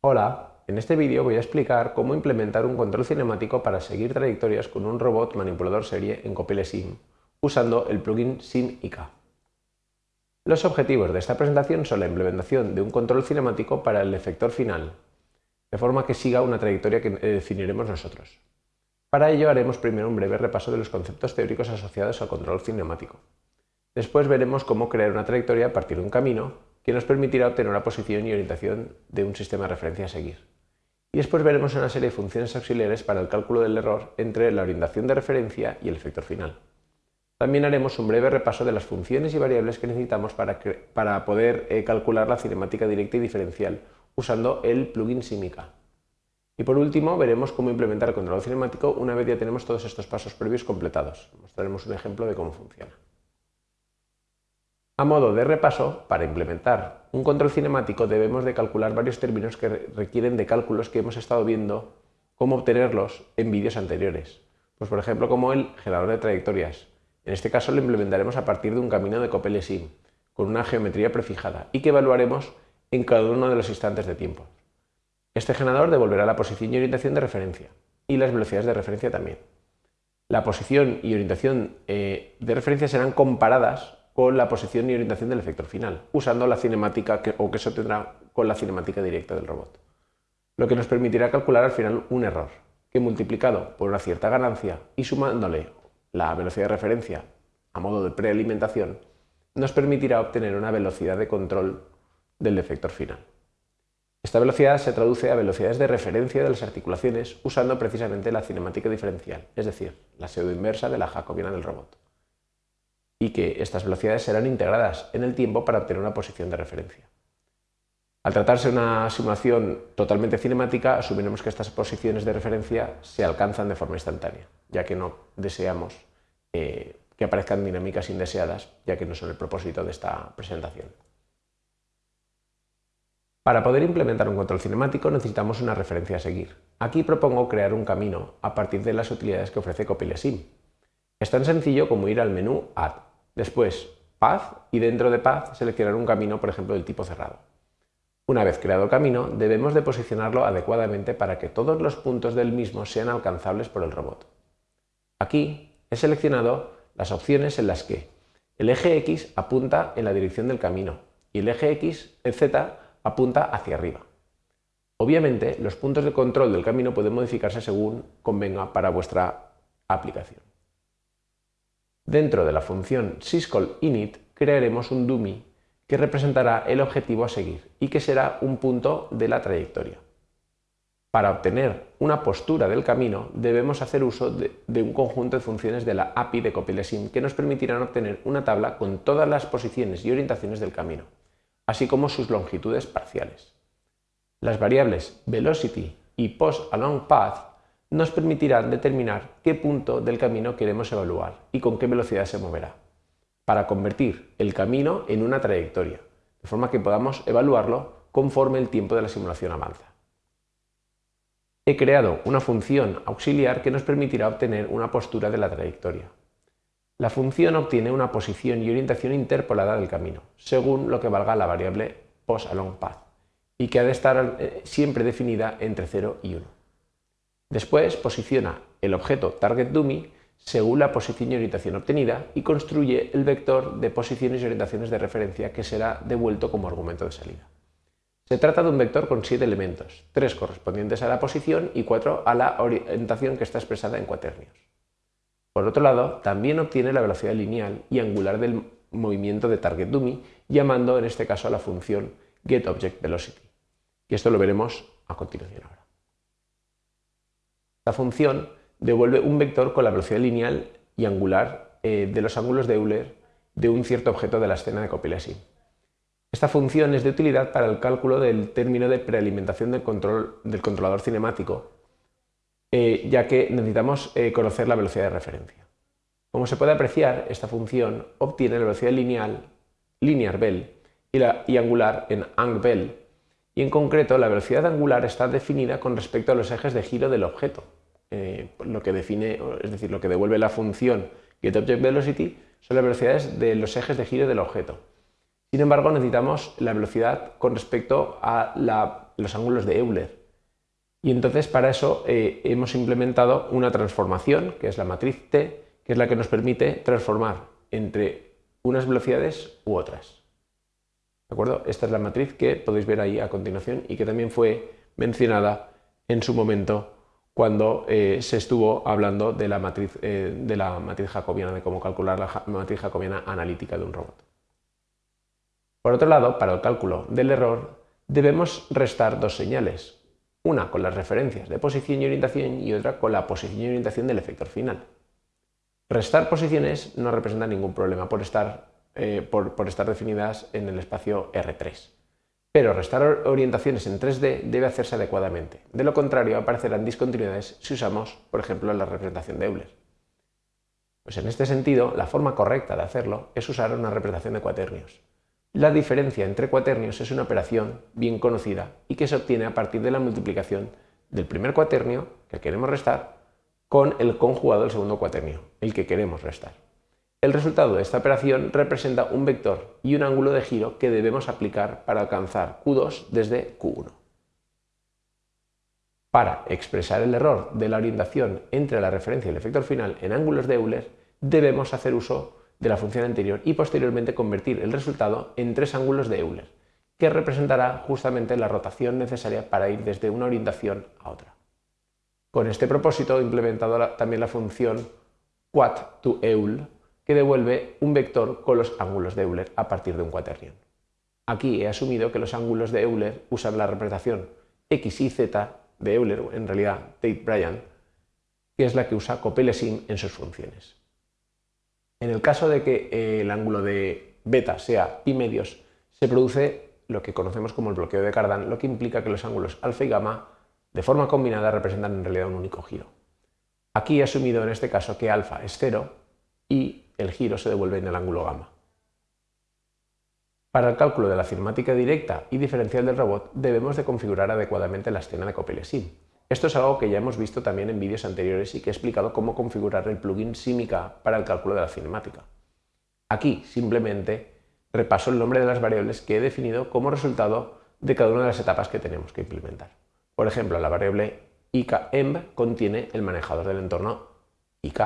Hola, en este vídeo voy a explicar cómo implementar un control cinemático para seguir trayectorias con un robot manipulador serie en Copilot Sim, usando el plugin SimIK. Los objetivos de esta presentación son la implementación de un control cinemático para el efector final, de forma que siga una trayectoria que definiremos nosotros. Para ello haremos primero un breve repaso de los conceptos teóricos asociados al control cinemático. Después veremos cómo crear una trayectoria a partir de un camino que nos permitirá obtener una posición y orientación de un sistema de referencia a seguir. Y después veremos una serie de funciones auxiliares para el cálculo del error entre la orientación de referencia y el efector final. También haremos un breve repaso de las funciones y variables que necesitamos para, para poder eh, calcular la cinemática directa y diferencial usando el plugin Simica. Y por último veremos cómo implementar el control cinemático una vez ya tenemos todos estos pasos previos completados. Mostraremos un ejemplo de cómo funciona. A modo de repaso, para implementar un control cinemático debemos de calcular varios términos que requieren de cálculos que hemos estado viendo cómo obtenerlos en vídeos anteriores. Pues por ejemplo como el generador de trayectorias. En este caso lo implementaremos a partir de un camino de Copele-Sim, con una geometría prefijada y que evaluaremos en cada uno de los instantes de tiempo. Este generador devolverá la posición y orientación de referencia y las velocidades de referencia también. La posición y orientación eh, de referencia serán comparadas con la posición y orientación del efector final, usando la cinemática o que se obtendrá con la cinemática directa del robot. Lo que nos permitirá calcular al final un error, que multiplicado por una cierta ganancia y sumándole la velocidad de referencia a modo de prealimentación, nos permitirá obtener una velocidad de control del efector final. Esta velocidad se traduce a velocidades de referencia de las articulaciones usando precisamente la cinemática diferencial, es decir, la pseudo inversa de la jacobiana del robot y que estas velocidades serán integradas en el tiempo para obtener una posición de referencia. Al tratarse de una simulación totalmente cinemática, asumiremos que estas posiciones de referencia se alcanzan de forma instantánea, ya que no deseamos eh, que aparezcan dinámicas indeseadas, ya que no son el propósito de esta presentación. Para poder implementar un control cinemático necesitamos una referencia a seguir. Aquí propongo crear un camino a partir de las utilidades que ofrece Copilot Sim. Es tan sencillo como ir al menú Add, Después, Path y dentro de Path seleccionar un camino, por ejemplo, del tipo cerrado. Una vez creado camino, debemos de posicionarlo adecuadamente para que todos los puntos del mismo sean alcanzables por el robot. Aquí he seleccionado las opciones en las que el eje X apunta en la dirección del camino y el eje X, el Z, apunta hacia arriba. Obviamente, los puntos de control del camino pueden modificarse según convenga para vuestra aplicación. Dentro de la función syscall_init crearemos un dummy que representará el objetivo a seguir y que será un punto de la trayectoria. Para obtener una postura del camino debemos hacer uso de, un conjunto de funciones de la API de CopilotSim que nos permitirán obtener una tabla con todas las posiciones y orientaciones del camino, así como sus longitudes parciales. Las variables velocity y post_along_path nos permitirán determinar qué punto del camino queremos evaluar y con qué velocidad se moverá, para convertir el camino en una trayectoria, de forma que podamos evaluarlo conforme el tiempo de la simulación avanza. He creado una función auxiliar que nos permitirá obtener una postura de la trayectoria. La función obtiene una posición y orientación interpolada del camino, según lo que valga la variable post_along_path, y que ha de estar eh, siempre definida entre 0 y 1. Después posiciona el objeto TargetDummy según la posición y orientación obtenida y construye el vector de posiciones y orientaciones de referencia que será devuelto como argumento de salida. Se trata de un vector con siete elementos, tres correspondientes a la posición y cuatro a la orientación que está expresada en cuaternios. Por otro lado, también obtiene la velocidad lineal y angular del movimiento de TargetDummy, llamando en este caso a la función getObjectVelocity. Y esto lo veremos a continuación ahora. La función devuelve un vector con la velocidad lineal y angular eh, de los ángulos de Euler de un cierto objeto de la escena de Copilot Esta función es de utilidad para el cálculo del término de prealimentación del, controlador cinemático, eh, ya que necesitamos eh, conocer la velocidad de referencia. Como se puede apreciar, esta función obtiene la velocidad lineal, linear bell, y, la, y angular en ang bell, y en concreto la velocidad angular está definida con respecto a los ejes de giro del objeto, eh, lo que define, es decir, lo que devuelve la función getObjectVelocity son las velocidades de los ejes de giro del objeto. Sin embargo, necesitamos la velocidad con respecto a los ángulos de Euler. Y entonces para eso eh, hemos implementado una transformación, que es la matriz T, que es la que nos permite transformar entre unas velocidades u otras. ¿De acuerdo? Esta es la matriz que podéis ver ahí a continuación y que también fue mencionada en su momento cuando eh, se estuvo hablando de la, matriz, eh, de la matriz jacobiana, de cómo calcular la matriz jacobiana analítica de un robot. Por otro lado, para el cálculo del error, debemos restar dos señales, una con las referencias de posición y orientación y otra con la posición y orientación del efector final. Restar posiciones no representa ningún problema por estar, eh, por estar definidas en el espacio R3. Pero restar orientaciones en 3D debe hacerse adecuadamente. De lo contrario, aparecerán discontinuidades si usamos, por ejemplo, la representación de Euler. Pues en este sentido, la forma correcta de hacerlo es usar una representación de cuaternios. La diferencia entre cuaternios es una operación bien conocida y que se obtiene a partir de la multiplicación del primer cuaternio, que queremos restar, con el conjugado del segundo cuaternio, el que queremos restar. El resultado de esta operación representa un vector y un ángulo de giro que debemos aplicar para alcanzar Q2 desde Q1. Para expresar el error de la orientación entre la referencia y el efector final en ángulos de Euler, debemos hacer uso de la función anterior y posteriormente convertir el resultado en tres ángulos de Euler, que representará justamente la rotación necesaria para ir desde una orientación a otra. Con este propósito he implementado también la función quad to que devuelve un vector con los ángulos de Euler a partir de un cuaternion. Aquí he asumido que los ángulos de Euler usan la representación x y z de Euler, en realidad Tate-Bryan, que es la que usa Copelesim en sus funciones. En el caso de que eh, el ángulo de beta sea pi medios, se produce lo que conocemos como el bloqueo de Cardan, lo que implica que los ángulos alfa y gamma de forma combinada representan en realidad un único giro. Aquí he asumido en este caso que alfa es cero y el giro se devuelve en el ángulo gamma. Para el cálculo de la cinemática directa y diferencial del robot debemos de configurar adecuadamente la escena de Copilot-Sim. Esto es algo que ya hemos visto también en vídeos anteriores y que he explicado cómo configurar el plugin Simica para el cálculo de la cinemática. Aquí simplemente repaso el nombre de las variables que he definido como resultado de cada una de las etapas que tenemos que implementar. Por ejemplo, la variable IKEMB contiene el manejador del entorno IK,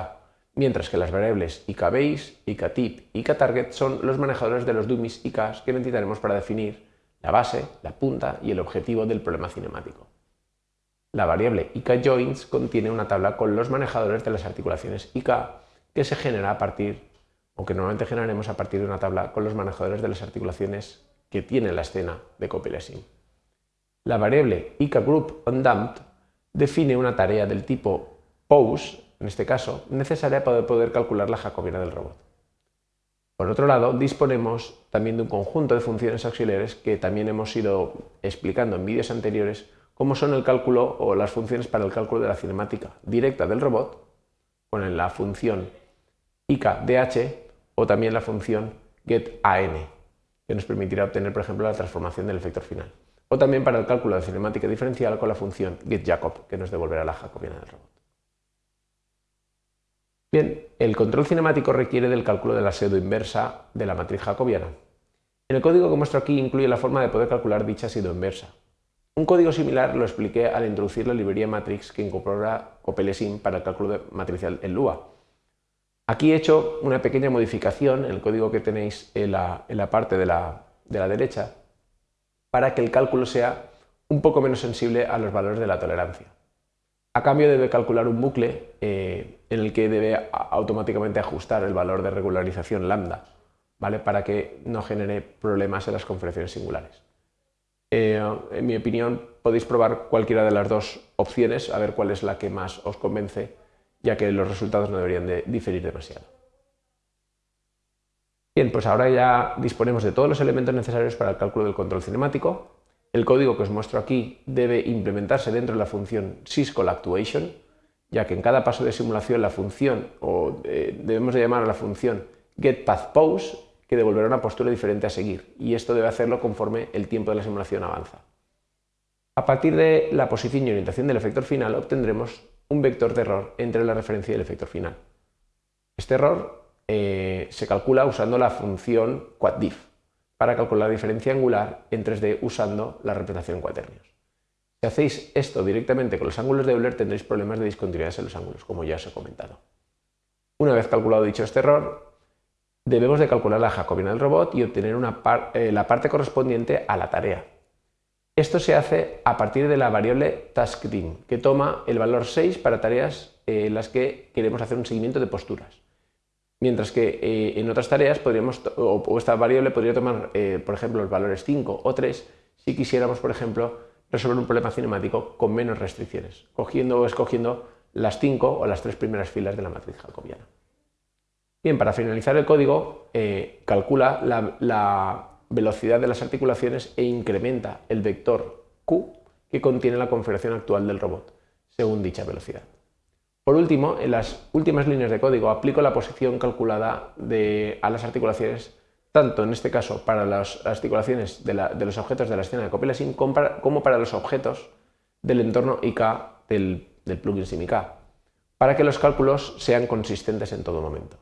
mientras que las variables IKBase, IKTip y IKTarget son los manejadores de los dummies IKs que necesitaremos para definir la base, la punta y el objetivo del problema cinemático. La variable IK contiene una tabla con los manejadores de las articulaciones IK que se genera a partir, o que normalmente generaremos a partir de una tabla con los manejadores de las articulaciones que tiene la escena de copylessing. La variable IKGroupUndamped define una tarea del tipo pose, en este caso, necesaria para poder calcular la jacobiana del robot. Por otro lado, disponemos también de un conjunto de funciones auxiliares que también hemos ido explicando en vídeos anteriores como son el cálculo o las funciones para el cálculo de la cinemática directa del robot, con la función IKDH o también la función getAN, que nos permitirá obtener, por ejemplo, la transformación del efector final. O también para el cálculo de cinemática diferencial con la función getJacob, que nos devolverá la jacobiana del robot. Bien, el control cinemático requiere del cálculo de la pseudo inversa de la matriz jacobiana. El código que muestro aquí incluye la forma de poder calcular dicha pseudo inversa. Un código similar lo expliqué al introducir la librería Matrix que incorpora Copelesim para el cálculo matricial en Lua. Aquí he hecho una pequeña modificación en el código que tenéis en la, parte de la, derecha para que el cálculo sea un poco menos sensible a los valores de la tolerancia. A cambio debe calcular un bucle eh, en el que debe automáticamente ajustar el valor de regularización lambda, ¿vale? para que no genere problemas en las configuraciones singulares. Eh, en mi opinión, podéis probar cualquiera de las dos opciones, a ver cuál es la que más os convence, ya que los resultados no deberían de diferir demasiado. Bien, pues ahora ya disponemos de todos los elementos necesarios para el cálculo del control cinemático. El código que os muestro aquí debe implementarse dentro de la función syscallActuation, ya que en cada paso de simulación la función, o eh, debemos de llamar a la función getPathPose, que devolverá una postura diferente a seguir, y esto debe hacerlo conforme el tiempo de la simulación avanza. A partir de la posición y orientación del efector final obtendremos un vector de error entre la referencia y el efector final. Este error eh, se calcula usando la función quaddif para calcular la diferencia angular en 3D usando la representación en cuaternios. Si hacéis esto directamente con los ángulos de Euler tendréis problemas de discontinuidades en los ángulos, como ya os he comentado. Una vez calculado dicho este error, debemos de calcular la jacobiana del robot y obtener eh, la parte correspondiente a la tarea. Esto se hace a partir de la variable taskdim, que toma el valor 6 para tareas eh, en las que queremos hacer un seguimiento de posturas. Mientras que eh, en otras tareas podríamos, o, esta variable podría tomar, por ejemplo, los valores 5 o 3 si quisiéramos, por ejemplo, resolver un problema cinemático con menos restricciones, cogiendo o escogiendo las cinco o las tres primeras filas de la matriz jacobiana. Bien, para finalizar el código, eh, calcula la, velocidad de las articulaciones e incrementa el vector Q que contiene la configuración actual del robot, según dicha velocidad. Por último, en las últimas líneas de código aplico la posición calculada a las articulaciones tanto en este caso para las articulaciones de, los objetos de la escena de Sim como para los objetos del entorno IK del, plugin SimIK, para que los cálculos sean consistentes en todo momento.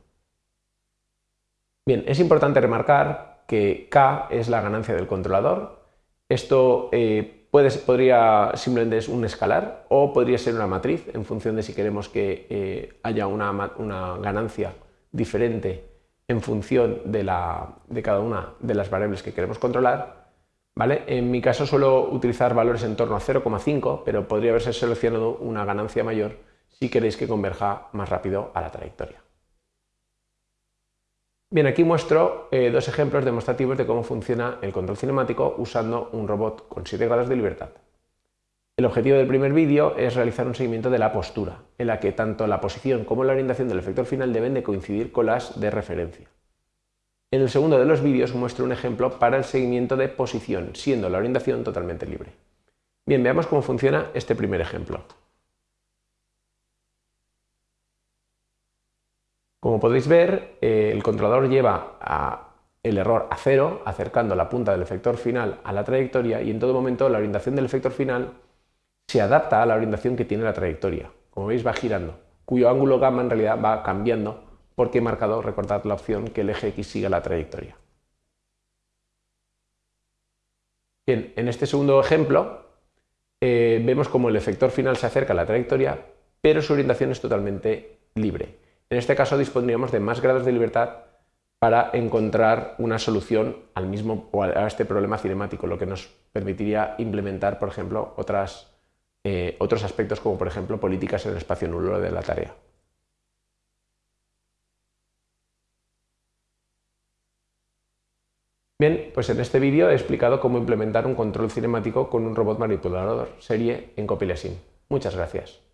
Bien, es importante remarcar que K es la ganancia del controlador. Esto eh, podría simplemente ser un escalar o podría ser una matriz en función de si queremos que eh, haya una, una ganancia diferente en función de, cada una de las variables que queremos controlar. ¿vale? En mi caso suelo utilizar valores en torno a 0,5, pero podría haberse seleccionado una ganancia mayor si queréis que converja más rápido a la trayectoria. Bien, aquí muestro eh, dos ejemplos demostrativos de cómo funciona el control cinemático usando un robot con 7 grados de libertad. El objetivo del primer vídeo es realizar un seguimiento de la postura, en la que tanto la posición como la orientación del efector final deben de coincidir con las de referencia. En el segundo de los vídeos muestro un ejemplo para el seguimiento de posición, siendo la orientación totalmente libre. Bien, veamos cómo funciona este primer ejemplo. Como podéis ver, eh, el controlador lleva el error a cero, acercando la punta del efector final a la trayectoria y en todo momento la orientación del efector final se adapta a la orientación que tiene la trayectoria. Como veis va girando, cuyo ángulo gamma en realidad va cambiando porque he marcado, recordad la opción, que el eje X siga la trayectoria. Bien, en este segundo ejemplo eh, vemos como el efector final se acerca a la trayectoria, pero su orientación es totalmente libre. En este caso dispondríamos de más grados de libertad para encontrar una solución al mismo a este problema cinemático, lo que nos permitiría implementar, por ejemplo, eh, otros aspectos como por ejemplo políticas en el espacio nulo de la tarea. Bien, pues en este vídeo he explicado cómo implementar un control cinemático con un robot manipulador serie en Copilot Muchas gracias.